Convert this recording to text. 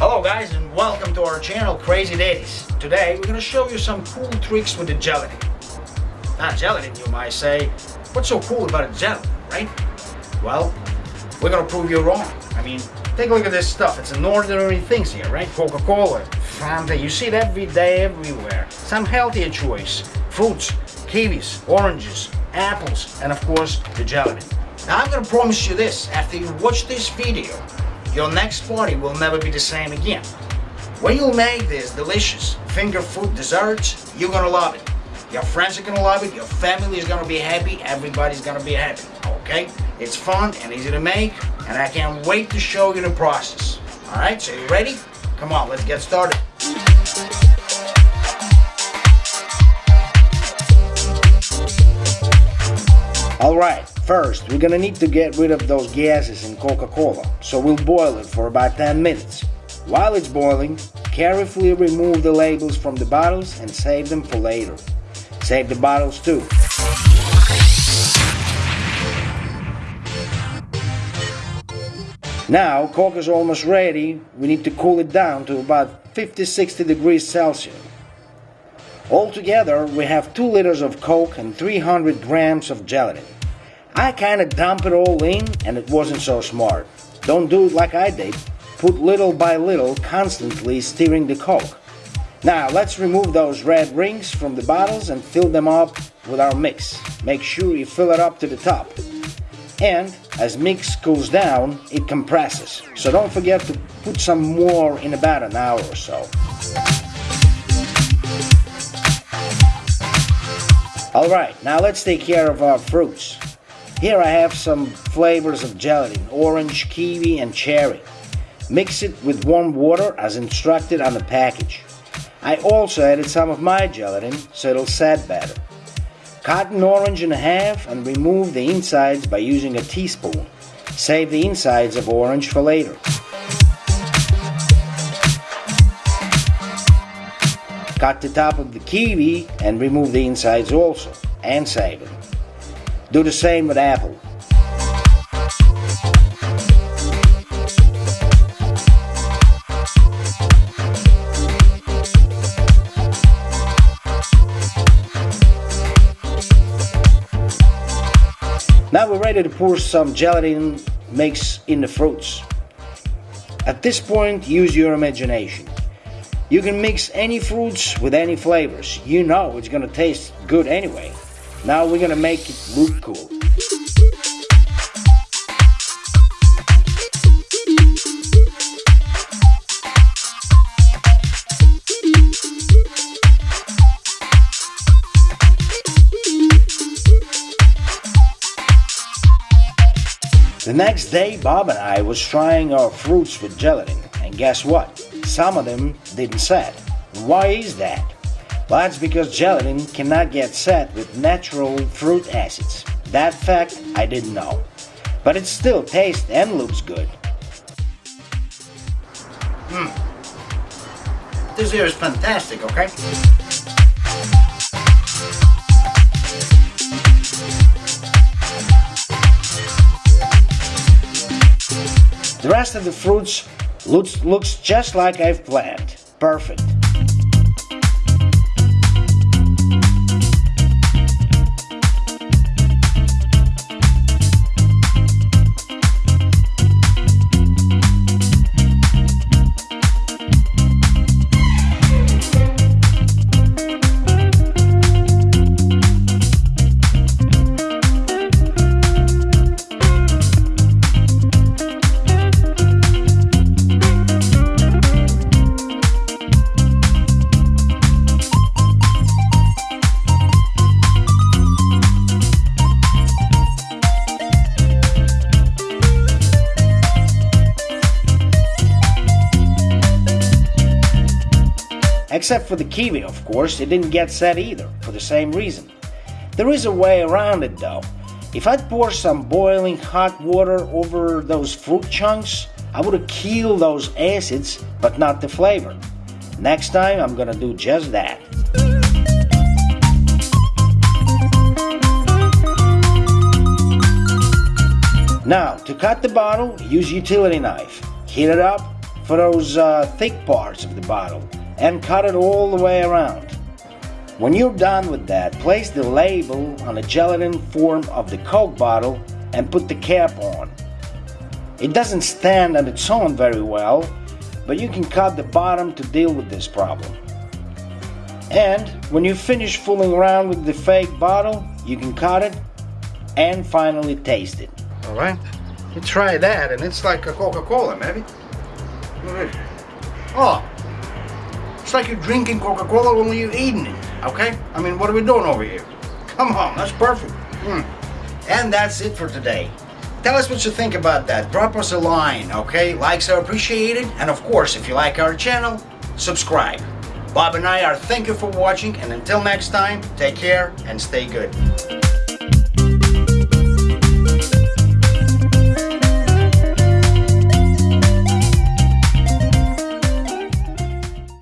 Hello guys and welcome to our channel Crazy Daddies. Today we're gonna show you some cool tricks with the gelatin. Not gelatin you might say. What's so cool about a gelatin, right? Well, we're gonna prove you wrong. I mean, take a look at this stuff. It's an ordinary things here, right? Coca-Cola, Fanta, you see it every day, everywhere. Some healthier choice. Fruits, kiwis, oranges, apples, and of course, the gelatin. Now I'm gonna promise you this, after you watch this video, your next party will never be the same again. When you make this delicious finger food desserts, you're gonna love it. Your friends are gonna love it, your family is gonna be happy, everybody's gonna be happy, okay? It's fun and easy to make, and I can't wait to show you the process. Alright, so you ready? Come on, let's get started. Alright, first we're gonna need to get rid of those gases in Coca-Cola, so we'll boil it for about 10 minutes. While it's boiling, carefully remove the labels from the bottles and save them for later. Save the bottles too. Now, Coke is almost ready. We need to cool it down to about 50-60 degrees Celsius. Altogether, we have 2 liters of Coke and 300 grams of gelatin. I kinda dump it all in and it wasn't so smart. Don't do it like I did. Put little by little, constantly stirring the Coke. Now let's remove those red rings from the bottles and fill them up with our mix. Make sure you fill it up to the top. And as mix cools down, it compresses. So don't forget to put some more in about an hour or so. Alright, now let's take care of our fruits. Here I have some flavors of gelatin, orange, kiwi and cherry. Mix it with warm water as instructed on the package. I also added some of my gelatin so it'll set better. Cut an orange in half and remove the insides by using a teaspoon. Save the insides of orange for later. Cut the top of the kiwi and remove the insides also, and save it. Do the same with apple. Now we're ready to pour some gelatin mix in the fruits. At this point, use your imagination. You can mix any fruits with any flavors. You know it's gonna taste good anyway. Now we're gonna make it look cool. The next day, Bob and I was trying our fruits with gelatin, and guess what? Some of them didn't set. Why is that? Well, that's because gelatin cannot get set with natural fruit acids. That fact I didn't know. But it still tastes and looks good. Hmm. This here is fantastic, okay? The rest of the fruits looks, looks just like I've planned. Perfect. Except for the kiwi, of course, it didn't get set either, for the same reason. There is a way around it though. If I'd pour some boiling hot water over those fruit chunks, I would have killed those acids, but not the flavor. Next time, I'm gonna do just that. Now, to cut the bottle, use utility knife. Heat it up, for those uh, thick parts of the bottle and cut it all the way around. When you're done with that, place the label on the gelatin form of the Coke bottle and put the cap on. It doesn't stand on its own very well, but you can cut the bottom to deal with this problem. And when you finish fooling around with the fake bottle, you can cut it and finally taste it. Alright, you try that and it's like a Coca-Cola, maybe. Mm-hmm. Oh, it's like you're drinking Coca-Cola only you're eating it, okay? I mean, what are we doing over here? Come on, that's perfect. Mm. And that's it for today. Tell us what you think about that. Drop us a line, okay? Likes are appreciated. And of course, if you like our channel, subscribe. Bob and I are thank you for watching and until next time, take care and stay good.